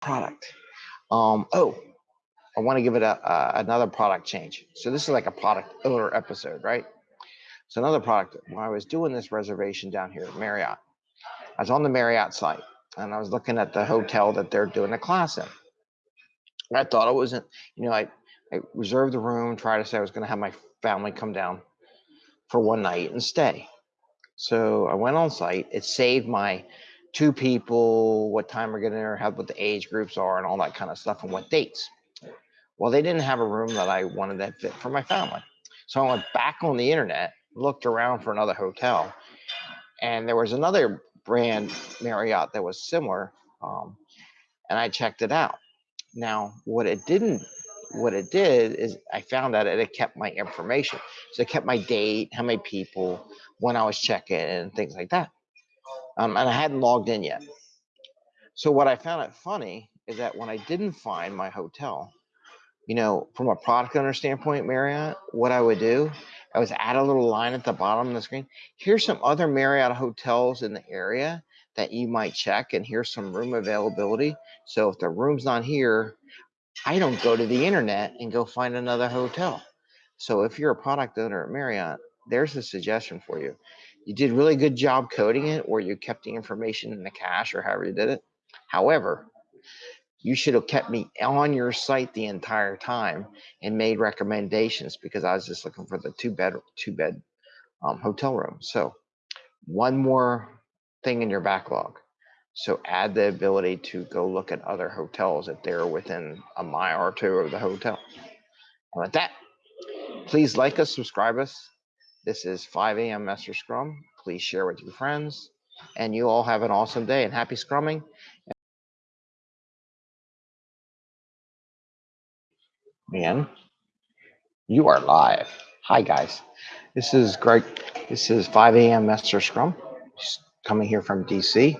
product. Um, oh, I want to give it a, a, another product change. So this is like a product owner episode, right? So another product. When I was doing this reservation down here at Marriott, I was on the Marriott site and I was looking at the hotel that they're doing a class in. I thought it wasn't, you know, I, I reserved the room, tried to say I was going to have my family come down for one night and stay. So I went on site. It saved my two people, what time we're getting there, how what the age groups are, and all that kind of stuff, and what dates. Well, they didn't have a room that I wanted that fit for my family. So I went back on the internet, looked around for another hotel, and there was another brand Marriott that was similar, um, and I checked it out. Now, what it didn't, what it did is I found that it kept my information. So it kept my date, how many people, when I was checking, and things like that. Um, and I hadn't logged in yet. So what I found it funny is that when I didn't find my hotel, you know, from a product owner standpoint, Marriott, what I would do, I was add a little line at the bottom of the screen. Here's some other Marriott hotels in the area that you might check, and here's some room availability. So if the room's not here, I don't go to the internet and go find another hotel. So if you're a product owner at Marriott, there's a suggestion for you. You did really good job coding it, or you kept the information in the cache, or however you did it. However, you should have kept me on your site the entire time and made recommendations because I was just looking for the two bed two bed um, hotel room. So one more thing in your backlog. So add the ability to go look at other hotels if they're within a mile or two of the hotel. And with that, please like us, subscribe us. This is 5 a.m. Master Scrum. Please share with your friends. And you all have an awesome day and happy scrumming. Man, you are live. Hi, guys. This is Greg. This is 5 a.m. Master Scrum. Just coming here from DC.